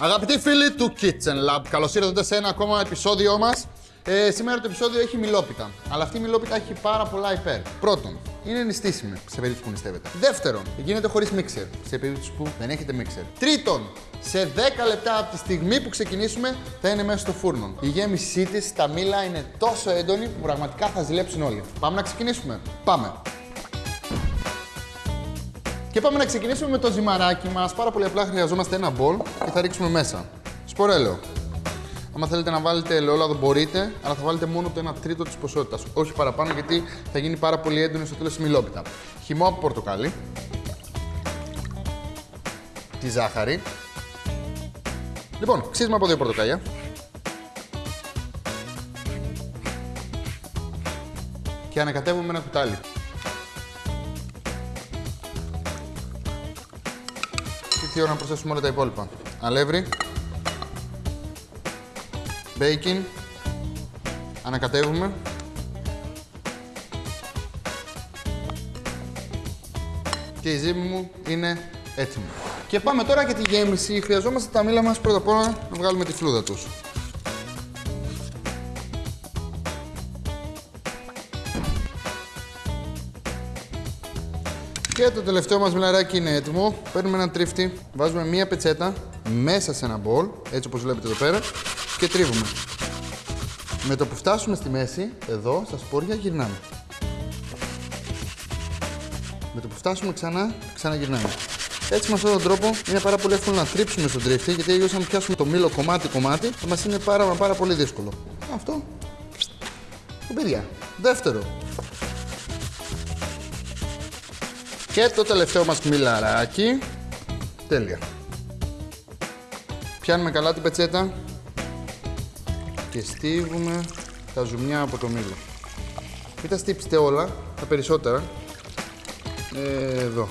Αγαπητοί φίλοι του Kitchen Lab, καλώς ήρθατε σε ένα ακόμα επεισόδιό μας. Ε, σήμερα το επεισόδιο έχει μιλόπιτα. Αλλά αυτή η μιλόπιτα έχει πάρα πολλά υπέρ. Πρώτον, είναι νηστίσιμη σε περίπτωση που νηστεύετε. Δεύτερον, γίνεται χωρίς μίξερ σε περίπτωση που δεν έχετε μίξερ. Τρίτον, σε 10 λεπτά από τη στιγμή που ξεκινήσουμε θα είναι μέσα στο φούρνο. Η γέμισή της, τα μήλα είναι τόσο έντονη που πραγματικά θα ζηλέψουν όλοι. Πάμε να ξεκινήσουμε. Πάμε. Και πάμε να ξεκινήσουμε με το ζυμαράκι μας. Πάρα πολύ απλά χρειαζόμαστε ένα μπολ και θα ρίξουμε μέσα. Σπορέλαιο. Αν θέλετε να βάλετε ελαιόλαδο μπορείτε, αλλά θα βάλετε μόνο το 1 τρίτο της ποσότητας. Όχι παραπάνω γιατί θα γίνει πάρα πολύ έντονη στο τέλος η μιλόπιτα. Χυμό από πορτοκάλι. Τη ζάχαρη. Λοιπόν, ξύσμα από δύο πορτοκάλια. Και ανακατεύουμε με ένα κουτάλι. Τι ώρα να προσθέσουμε όλα τα υπόλοιπα. Αλεύρι. Bacon. Ανακατεύουμε. Και η ζύμη μου είναι έτοιμη. Και πάμε τώρα για τη γέμιση. Χρειαζόμαστε τα μήλα μας πρώτα απ' όλα να βγάλουμε τη φλούδα τους. Και το τελευταίο μας μιλαράκι είναι έτοιμο. Παίρνουμε ένα τρίφτη, βάζουμε μία πετσέτα μέσα σε ένα μπολ, έτσι όπως βλέπετε εδώ πέρα, και τρίβουμε. Με το που φτάσουμε στη μέση, εδώ, στα σπόρια, γυρνάμε. Με το που φτάσουμε ξανά, ξαναγυρνάμε. Έτσι με αυτόν τον τρόπο είναι πάρα πολύ εύκολο να τρίψουμε στον τρίφτη, γιατί αλλιώς αν πιάσουμε το μήλο κομμάτι-κομμάτι, θα μας είναι πάρα, πάρα πολύ δύσκολο. Αυτό. Παιδιά. Δεύτερο. Και το τελευταίο μας μιλαράκι. Τέλεια. Πιάνουμε καλά την πετσέτα και στίβουμε τα ζουμιά από το μήλο. Μην τα στύψετε όλα, τα περισσότερα. Ε, εδώ.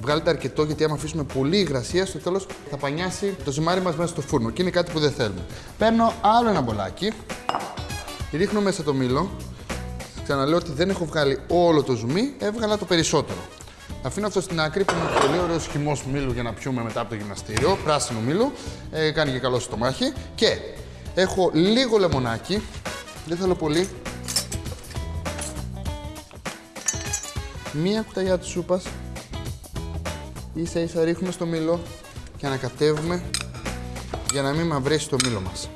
Βγάλετε αρκετό γιατί άμα αφήσουμε πολύ υγρασία, στο τέλος θα πανιάσει το ζυμάρι μας μέσα στο φούρνο και είναι κάτι που δεν θέλουμε. Παίρνω άλλο ένα μπολάκι, ρίχνω μέσα το μήλο. Ξαναλέω ότι δεν έχω βγάλει όλο το ζουμί, έβγαλα το περισσότερο. Αφήνω αυτό στην άκρη που είναι πολύ ωραίος χυμός μήλου για να πιούμε μετά από το γυμναστήριο. Πράσινο μήλου. Ε, κάνει και καλό στο μάχη. Και έχω λίγο λεμονάκι. Δεν θέλω πολύ. Μία κουταλιά της σούπας. Ίσα ίσα ρίχνουμε στο μήλο και ανακατεύουμε για να μην μαυρίσει το μήλο μας.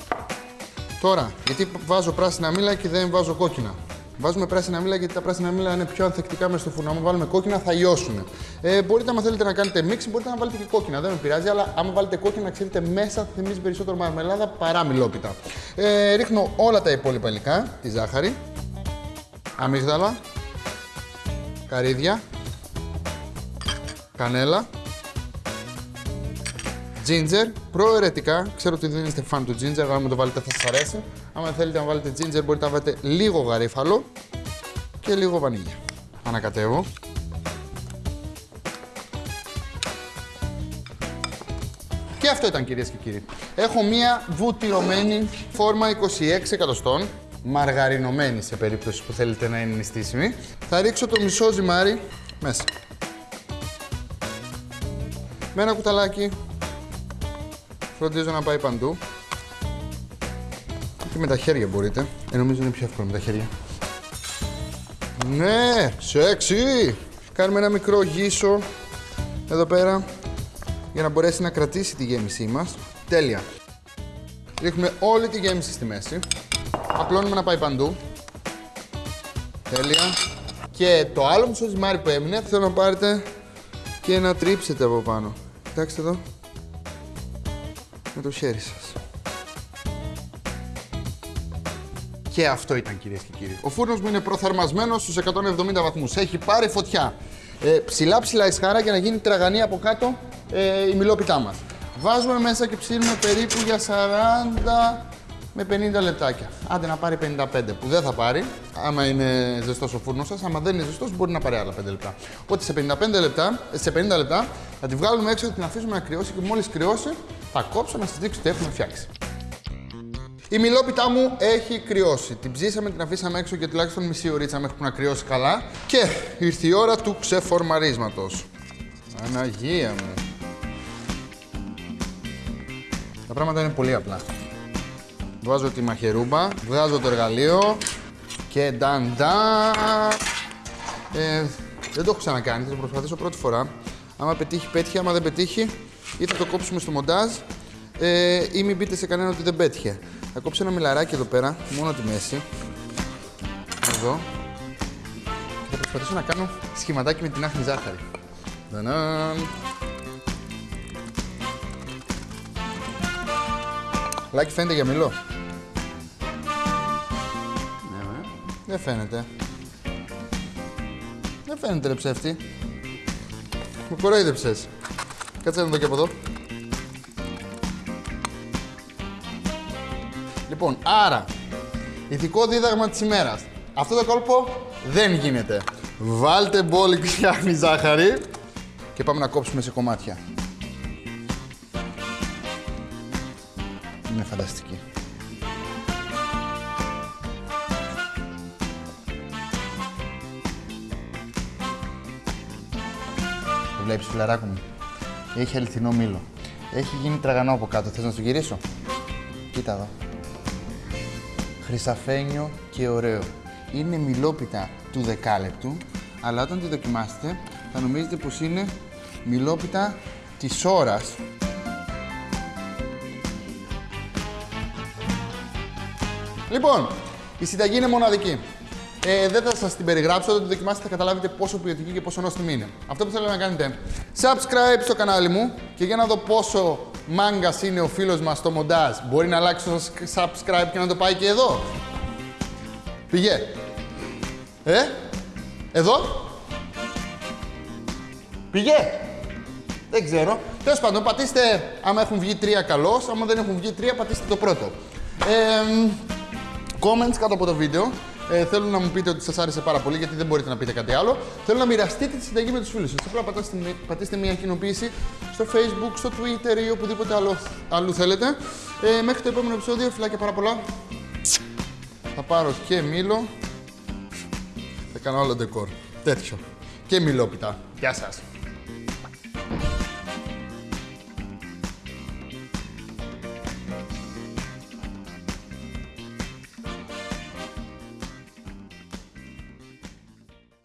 Τώρα, γιατί βάζω πράσινα μήλα και δεν βάζω κόκκινα. Βάζουμε πράσινα μήλα γιατί τα πράσινα μήλα είναι πιο ανθεκτικά μέσα στο φούρνο. Αν βάλουμε κόκκινα θα λιώσουν. Ε, μπορείτε, αν θέλετε να κάνετε μίξη, μπορείτε να βάλετε και κόκκινα. Δεν με πειράζει, αλλά άμα βάλετε κόκκινα, ξέρετε μέσα θα θυμίζει περισσότερο μαρμελάδα παρά μιλόπιτα. Ε, ρίχνω όλα τα υπόλοιπα υλικά, τη ζάχαρη, αμύγδαλα, καρύδια, κανέλα, ginger, προαιρετικά. Ξέρω ότι δεν είστε φαν του ginger, αλλά αν το βάλετε θα σας αρέσει. Αν θέλετε να βάλετε ginger, μπορείτε να βάλετε λίγο γαρίφαλο και λίγο βανίλια. Ανακατεύω. Και αυτό ήταν κυρίες και κύριοι. Έχω μία βουτυρωμένη φόρμα 26 εκατοστών, μαργαρινωμένη σε περίπτωση που θέλετε να είναι νηστίσιμη. Θα ρίξω το μισό ζυμάρι μέσα. Με ένα κουταλάκι Φροντίζω να πάει παντού. Και με τα χέρια μπορείτε. Ε, νομίζω είναι πιο εύκολο με τα χέρια. Ναι, σεξι! Κάνουμε ένα μικρό γύσο εδώ πέρα για να μπορέσει να κρατήσει τη γέμισή μας. Τέλεια. Ρίχνουμε όλη τη γέμιση στη μέση. Απλώνουμε να πάει παντού. Τέλεια. Και το άλλο μισό ζυμάρι που έμεινε θέλω να πάρετε και να τρίψετε από πάνω. Κοιτάξτε εδώ με το χέρι σας. Και αυτό ήταν κυρίες και κύριοι. Ο φούρνος μου είναι προθερμασμένος στους 170 βαθμούς. Έχει πάρει φωτιά. Ε, ψηλά ψηλά ισχάρα για να γίνει τραγανή από κάτω ε, η μιλόπιτά μας. Βάζουμε μέσα και ψήνουμε περίπου για 40 με 50 λεπτάκια. Άντε να πάρει 55 που δεν θα πάρει, άμα είναι ζεστός ο φούρνος σας. Άμα δεν είναι ζεστός, μπορεί να πάρει άλλα 5 λεπτά. Οπότε σε 55 λεπτά, σε 50 λεπτά θα τη βγάλουμε έξω, θα την αφήσουμε να κρυώσει και μόλις κρυώσει θα κόψω να σας δείξω τι έχουμε φτιάξει. Η μιλόπιτά μου έχει κρυώσει. Την ψήσαμε, την αφήσαμε έξω για τουλάχιστον μισή ωρίτσα μέχρι που να κρυώσει καλά. Και ήρθε η ώρα του ξεφορμαρίσματος. Αναγία μου. Τα πράγματα είναι πολύ απλά. Βάζω τη μαχαιρούμπα, βγάζω το εργαλείο και νταν νταν. Ε, δεν το έχω ξανακάνει, θα το προσπαθήσω πρώτη φορά. Άμα πετύχει, πέτυχε. Άμα δεν πετύχει, ή θα το κόψουμε στο μοντάζ ε, ή μην πείτε σε κανένα ότι δεν πέτυχε. Θα κόψω ένα μιλαράκι εδώ πέρα, μόνο τη μέση. Εδώ. Και θα προσπαθήσω να κάνω σχηματάκι με την άχνη ζάχαρη. Δανάν. Λάκι φαίνεται για μιλό. Ναι, Δεν φαίνεται. Δεν φαίνεται ρε ψεύτη. Μου κορόιδεψες. Κάτσε να δω και από εδώ. Λοιπόν, άρα, ηθικό δίδαγμα της ημέρας. Αυτό το κόλπο δεν γίνεται. Βάλτε μπόλικ φτιάχνει ζάχαρη και πάμε να κόψουμε σε κομμάτια. Είναι φανταστική. Το βλέπεις φιλαράκο μου. Έχει αληθινό μήλο. Έχει γίνει τραγανό από κάτω. Θες να σου γυρίσω; Κοίτα εδώ. Χρυσαφένιο και ωραίο. Είναι μιλόπιτα του δεκάλεπτου, αλλά όταν τη δοκιμάσετε θα νομίζετε πως είναι μιλόπιτα της ώρας. Λοιπόν, η συνταγή είναι μοναδική. Ε, δεν θα σας την περιγράψω, όταν τη δοκιμάσετε θα καταλάβετε πόσο ποιοτική και πόσο νόστιμη είναι. Αυτό που θέλω να κάνετε, subscribe στο κανάλι μου και για να δω πόσο μάγκας είναι ο φίλος μας στο μοντάζ. Μπορεί να αλλάξει το subscribe και να το πάει και εδώ. Πηγέ. Ε, εδώ. Πηγέ. Δεν ξέρω. Τέλος πάντων, πατήστε άμα έχουν βγει τρία καλώς. Άμα δεν έχουν βγει τρία, πατήστε το πρώτο. Ε, comments κάτω από το βίντεο. Ε, θέλω να μου πείτε ότι σας άρεσε πάρα πολύ, γιατί δεν μπορείτε να πείτε κάτι άλλο. Θέλω να μοιραστείτε τη συνταγή με τους φίλους σας. Απλά πατάστε, πατήστε μια κοινοποίηση στο Facebook, στο Twitter ή οπουδήποτε άλλο, αλλού θέλετε. Ε, μέχρι το επόμενο επεισόδιο, φιλάκια πάρα πολλά. Θα πάρω και μήλο. Θα κάνω άλλο ντεκόρ. Τέτοιο. Και μιλόπιτα. Γεια σας.